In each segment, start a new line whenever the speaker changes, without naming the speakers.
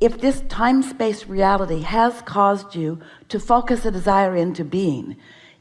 if this time-space reality has caused you to focus a desire into being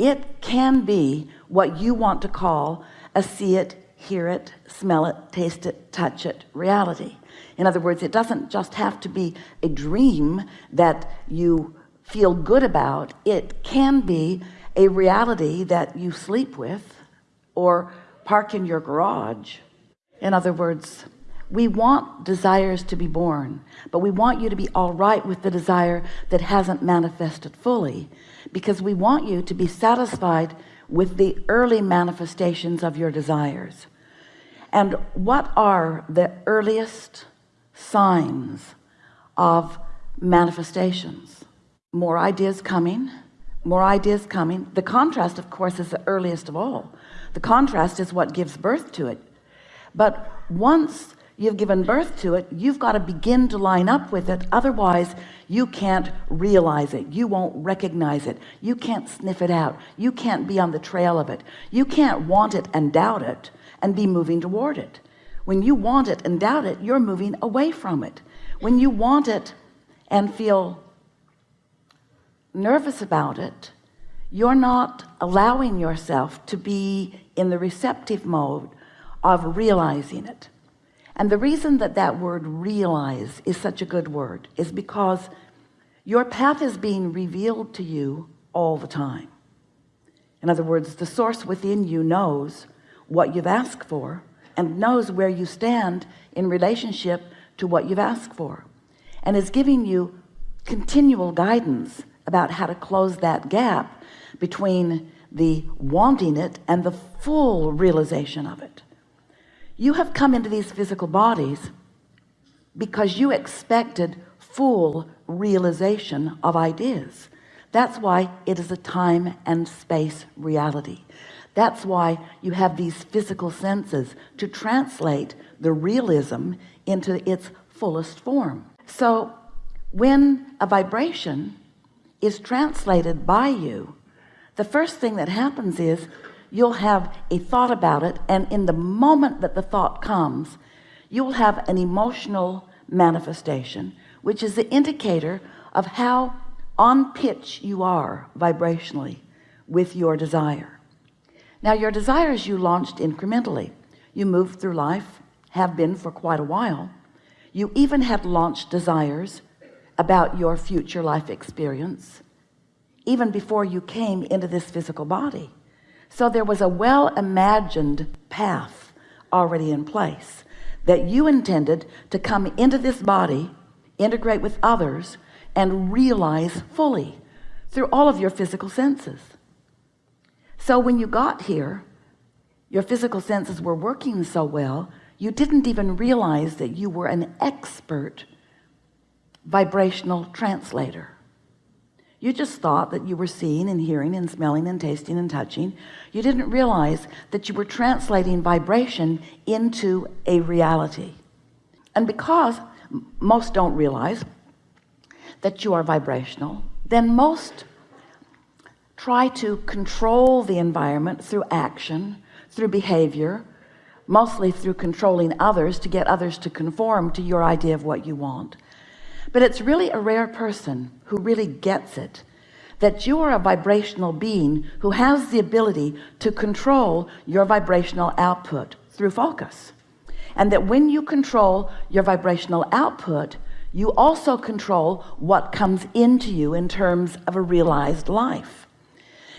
it can be what you want to call a see it hear it smell it taste it touch it reality. In other words it doesn't just have to be a dream that you feel good about. It can be a reality that you sleep with or park in your garage. In other words we want desires to be born but we want you to be all right with the desire that hasn't manifested fully because we want you to be satisfied with the early manifestations of your desires. And what are the earliest signs of manifestations? More ideas coming more ideas coming. The contrast of course is the earliest of all. The contrast is what gives birth to it. But once you've given birth to it. You've got to begin to line up with it. Otherwise you can't realize it. You won't recognize it. You can't sniff it out. You can't be on the trail of it. You can't want it and doubt it and be moving toward it. When you want it and doubt it you're moving away from it. When you want it and feel nervous about it you're not allowing yourself to be in the receptive mode of realizing it and the reason that that word realize is such a good word is because your path is being revealed to you all the time. In other words the source within you knows what you've asked for and knows where you stand in relationship to what you've asked for and is giving you continual guidance about how to close that gap between the wanting it and the full realization of it you have come into these physical bodies because you expected full realization of ideas. That's why it is a time and space reality. That's why you have these physical senses to translate the realism into its fullest form. So when a vibration is translated by you the first thing that happens is you'll have a thought about it and in the moment that the thought comes you'll have an emotional manifestation which is the indicator of how on pitch you are vibrationally with your desire. Now your desires you launched incrementally. You moved through life have been for quite a while. You even had launched desires about your future life experience even before you came into this physical body so there was a well-imagined path already in place that you intended to come into this body integrate with others and realize fully through all of your physical senses. So when you got here your physical senses were working so well you didn't even realize that you were an expert vibrational translator you just thought that you were seeing and hearing and smelling and tasting and touching. You didn't realize that you were translating vibration into a reality. And because most don't realize that you are vibrational then most try to control the environment through action through behavior mostly through controlling others to get others to conform to your idea of what you want but it's really a rare person who really gets it that you are a vibrational being who has the ability to control your vibrational output through focus. And that when you control your vibrational output you also control what comes into you in terms of a realized life.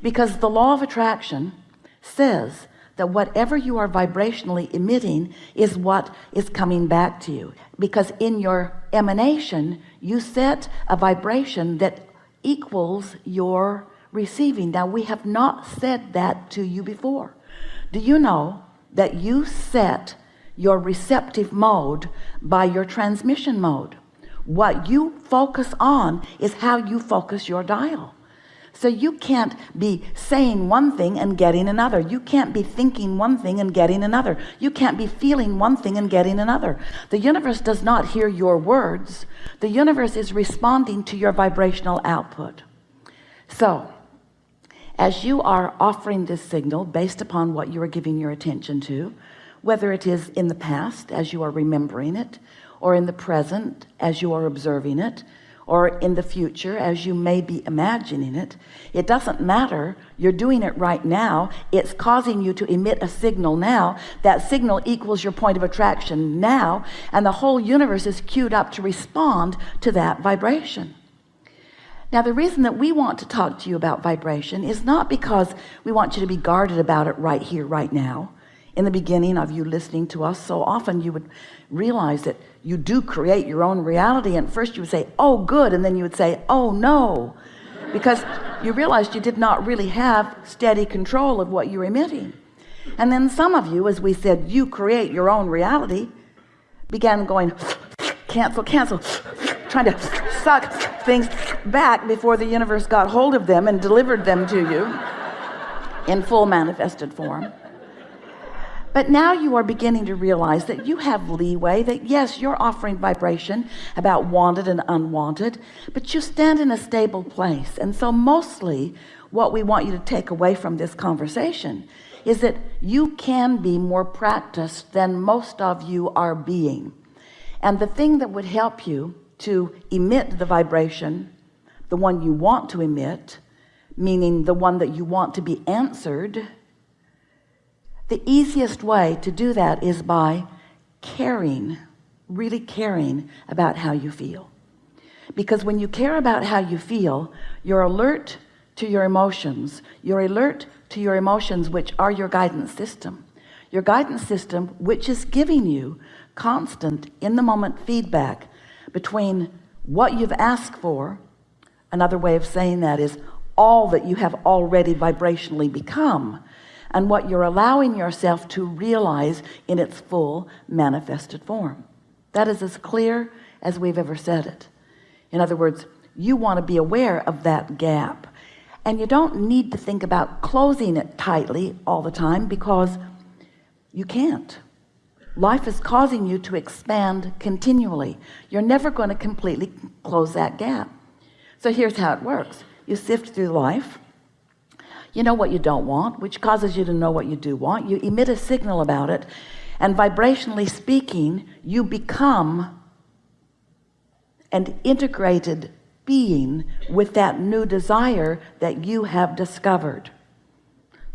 Because the law of attraction says that whatever you are vibrationally emitting is what is coming back to you. Because in your emanation you set a vibration that equals your receiving. Now we have not said that to you before. Do you know that you set your receptive mode by your transmission mode? What you focus on is how you focus your dial so you can't be saying one thing and getting another. You can't be thinking one thing and getting another. You can't be feeling one thing and getting another. The universe does not hear your words. The universe is responding to your vibrational output. So as you are offering this signal based upon what you are giving your attention to whether it is in the past as you are remembering it or in the present as you are observing it or in the future as you may be imagining it it doesn't matter. You're doing it right now. It's causing you to emit a signal now. That signal equals your point of attraction now and the whole universe is queued up to respond to that vibration. Now the reason that we want to talk to you about vibration is not because we want you to be guarded about it right here right now. In the beginning of you listening to us so often you would realize that you do create your own reality and first you would say oh good and then you would say oh no because you realized you did not really have steady control of what you're emitting. And then some of you as we said you create your own reality began going cancel cancel trying to suck things back before the universe got hold of them and delivered them to you in full manifested form but now you are beginning to realize that you have leeway that yes you're offering vibration about wanted and unwanted but you stand in a stable place. And so mostly what we want you to take away from this conversation is that you can be more practiced than most of you are being. And the thing that would help you to emit the vibration the one you want to emit meaning the one that you want to be answered the easiest way to do that is by caring really caring about how you feel. Because when you care about how you feel you're alert to your emotions. You're alert to your emotions which are your guidance system. Your guidance system which is giving you constant in the moment feedback between what you've asked for another way of saying that is all that you have already vibrationally become and what you're allowing yourself to realize in its full manifested form. That is as clear as we've ever said it. In other words you want to be aware of that gap. And you don't need to think about closing it tightly all the time because you can't. Life is causing you to expand continually. You're never going to completely close that gap. So here's how it works. You sift through life you know what you don't want which causes you to know what you do want. You emit a signal about it and vibrationally speaking you become an integrated being with that new desire that you have discovered.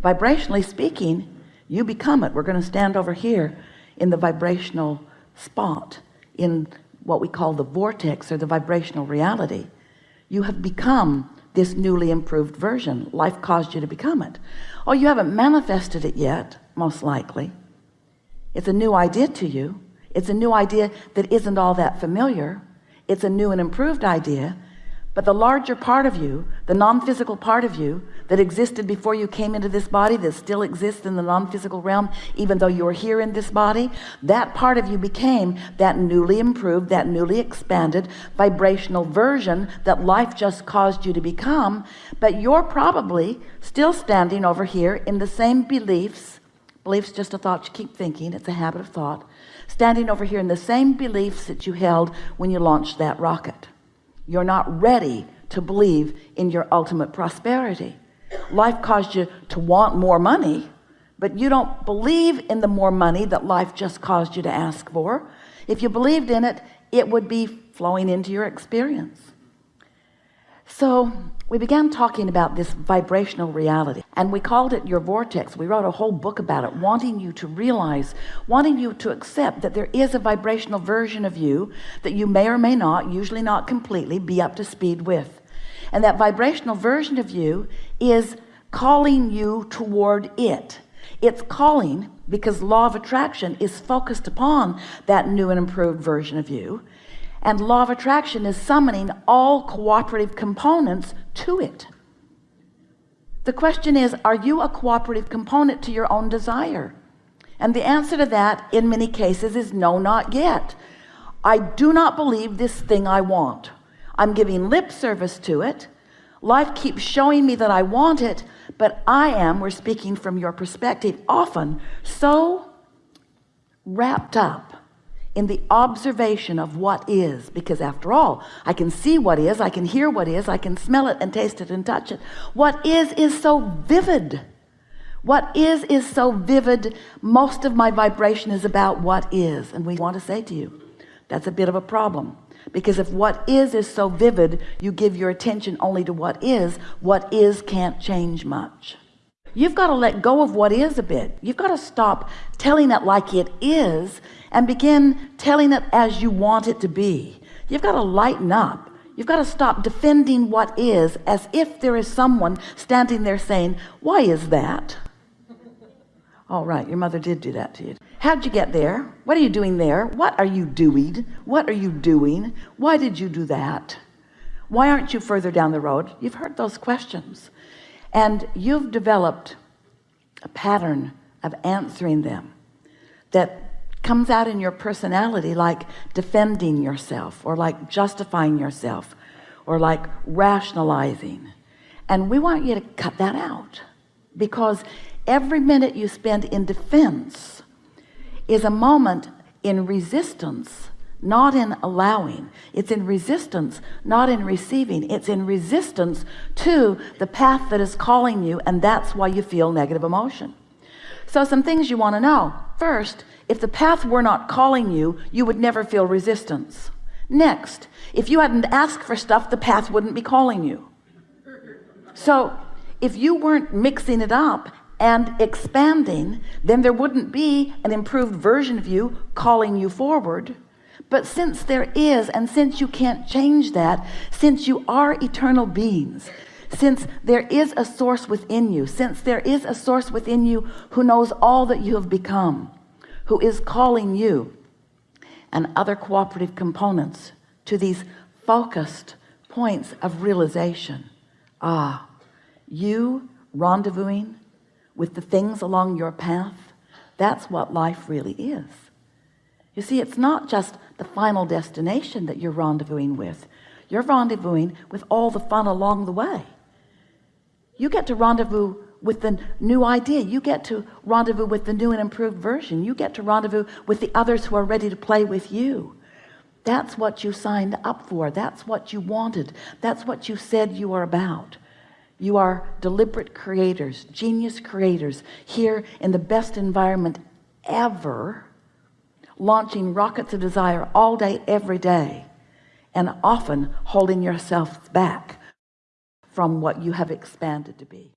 Vibrationally speaking you become it. We're going to stand over here in the vibrational spot in what we call the vortex or the vibrational reality. You have become this newly improved version. Life caused you to become it. Oh you haven't manifested it yet most likely. It's a new idea to you. It's a new idea that isn't all that familiar. It's a new and improved idea. But the larger part of you the non-physical part of you that existed before you came into this body that still exists in the non-physical realm even though you're here in this body that part of you became that newly improved that newly expanded vibrational version that life just caused you to become. But you're probably still standing over here in the same beliefs beliefs just a thought you keep thinking it's a habit of thought standing over here in the same beliefs that you held when you launched that rocket. You're not ready to believe in your ultimate prosperity life caused you to want more money but you don't believe in the more money that life just caused you to ask for. If you believed in it it would be flowing into your experience. So we began talking about this vibrational reality and we called it your vortex. We wrote a whole book about it wanting you to realize wanting you to accept that there is a vibrational version of you that you may or may not usually not completely be up to speed with. And that vibrational version of you is calling you toward it. It's calling because law of attraction is focused upon that new and improved version of you. And law of attraction is summoning all cooperative components to it. The question is are you a cooperative component to your own desire? And the answer to that in many cases is no not yet. I do not believe this thing I want. I'm giving lip service to it life keeps showing me that I want it but I am we're speaking from your perspective often so wrapped up in the observation of what is. Because after all I can see what is I can hear what is I can smell it and taste it and touch it. What is is so vivid. What is is so vivid. Most of my vibration is about what is. And we want to say to you that's a bit of a problem because if what is is so vivid you give your attention only to what is what is can't change much. You've got to let go of what is a bit. You've got to stop telling it like it is and begin telling it as you want it to be. You've got to lighten up. You've got to stop defending what is as if there is someone standing there saying why is that? All right your mother did do that to you how'd you get there? What are you doing there? What are you doing? What are you doing? Why did you do that? Why aren't you further down the road? You've heard those questions. And you've developed a pattern of answering them that comes out in your personality like defending yourself or like justifying yourself or like rationalizing. And we want you to cut that out because every minute you spend in defense is a moment in resistance not in allowing. It's in resistance not in receiving. It's in resistance to the path that is calling you and that's why you feel negative emotion. So some things you want to know. First if the path were not calling you you would never feel resistance. Next if you hadn't asked for stuff the path wouldn't be calling you. So if you weren't mixing it up and expanding then there wouldn't be an improved version of you calling you forward. But since there is and since you can't change that since you are eternal beings since there is a source within you since there is a source within you who knows all that you have become who is calling you and other cooperative components to these focused points of realization. Ah you rendezvousing with the things along your path that's what life really is. You see it's not just the final destination that you're rendezvousing with. You're rendezvousing with all the fun along the way. You get to rendezvous with the new idea. You get to rendezvous with the new and improved version. You get to rendezvous with the others who are ready to play with you. That's what you signed up for. That's what you wanted. That's what you said you are about you are deliberate creators genius creators here in the best environment ever launching rockets of desire all day every day and often holding yourself back from what you have expanded to be